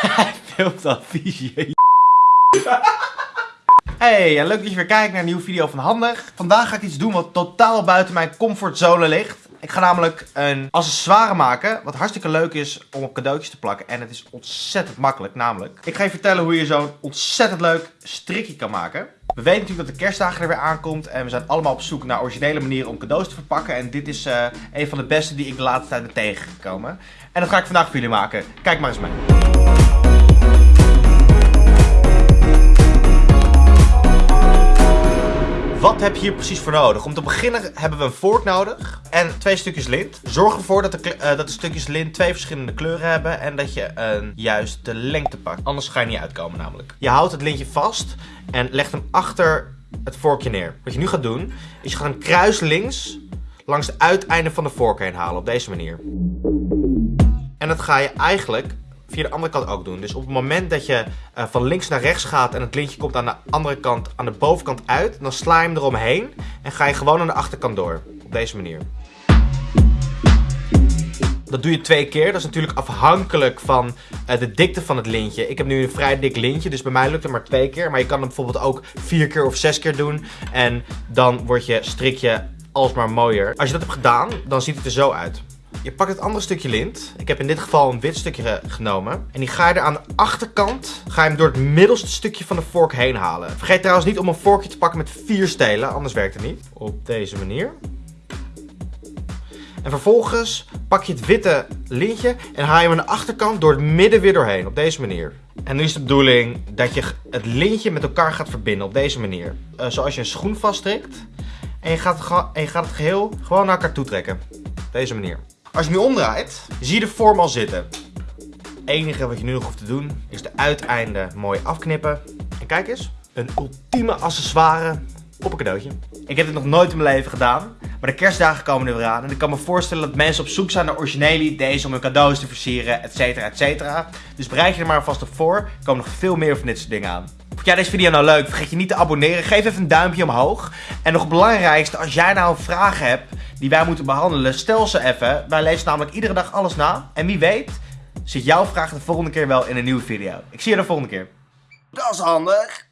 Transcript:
Hij filmt al vies. Hey, en leuk dat je weer kijkt naar een nieuwe video van Handig. Vandaag ga ik iets doen wat totaal buiten mijn comfortzone ligt. Ik ga namelijk een accessoire maken, wat hartstikke leuk is om op cadeautjes te plakken. En het is ontzettend makkelijk, namelijk. Ik ga je vertellen hoe je zo'n ontzettend leuk strikje kan maken. We weten natuurlijk dat de kerstdagen er weer aankomt en we zijn allemaal op zoek naar originele manieren om cadeaus te verpakken. En dit is uh, een van de beste die ik de laatste tijd ben tegengekomen. En dat ga ik vandaag voor jullie maken. Kijk maar eens mee. Heb je hier precies voor nodig? Om te beginnen hebben we een vork nodig en twee stukjes lint. Zorg ervoor dat de, uh, dat de stukjes lint twee verschillende kleuren hebben en dat je een juiste lengte pakt. Anders ga je niet uitkomen namelijk. Je houdt het lintje vast en legt hem achter het vorkje neer. Wat je nu gaat doen, is je gaat een kruis links langs het uiteinde van de vork heen halen op deze manier. En dat ga je eigenlijk via de andere kant ook doen. Dus op het moment dat je uh, van links naar rechts gaat en het lintje komt aan de andere kant, aan de bovenkant uit, dan sla je hem eromheen en ga je gewoon aan de achterkant door. Op deze manier. Dat doe je twee keer. Dat is natuurlijk afhankelijk van uh, de dikte van het lintje. Ik heb nu een vrij dik lintje, dus bij mij lukt het maar twee keer. Maar je kan hem bijvoorbeeld ook vier keer of zes keer doen. En dan wordt je strikje alsmaar mooier. Als je dat hebt gedaan, dan ziet het er zo uit. Je pakt het andere stukje lint. Ik heb in dit geval een wit stukje genomen. En die ga je er aan de achterkant, ga je hem door het middelste stukje van de vork heen halen. Vergeet trouwens niet om een vorkje te pakken met vier stelen, anders werkt het niet. Op deze manier. En vervolgens pak je het witte lintje en haal je hem aan de achterkant door het midden weer doorheen. Op deze manier. En nu is de bedoeling dat je het lintje met elkaar gaat verbinden. Op deze manier. Uh, zoals je een schoen vasttrekt. En je, gaat, en je gaat het geheel gewoon naar elkaar toe trekken. Op deze manier. Als je nu omdraait, zie je de vorm al zitten. Het enige wat je nu nog hoeft te doen, is de uiteinden mooi afknippen. En kijk eens, een ultieme accessoire op een cadeautje. Ik heb dit nog nooit in mijn leven gedaan. Maar de kerstdagen komen er weer aan. En ik kan me voorstellen dat mensen op zoek zijn naar originele ideeën om hun cadeaus te versieren, et cetera, et cetera. Dus bereid je er maar alvast op voor. Er komen nog veel meer van dit soort dingen aan. Vond jij deze video nou leuk? Vergeet je niet te abonneren. Geef even een duimpje omhoog. En nog het belangrijkste, als jij nou vragen hebt die wij moeten behandelen, stel ze even. Wij lezen namelijk iedere dag alles na. En wie weet, zit jouw vraag de volgende keer wel in een nieuwe video. Ik zie je de volgende keer. Dat is handig.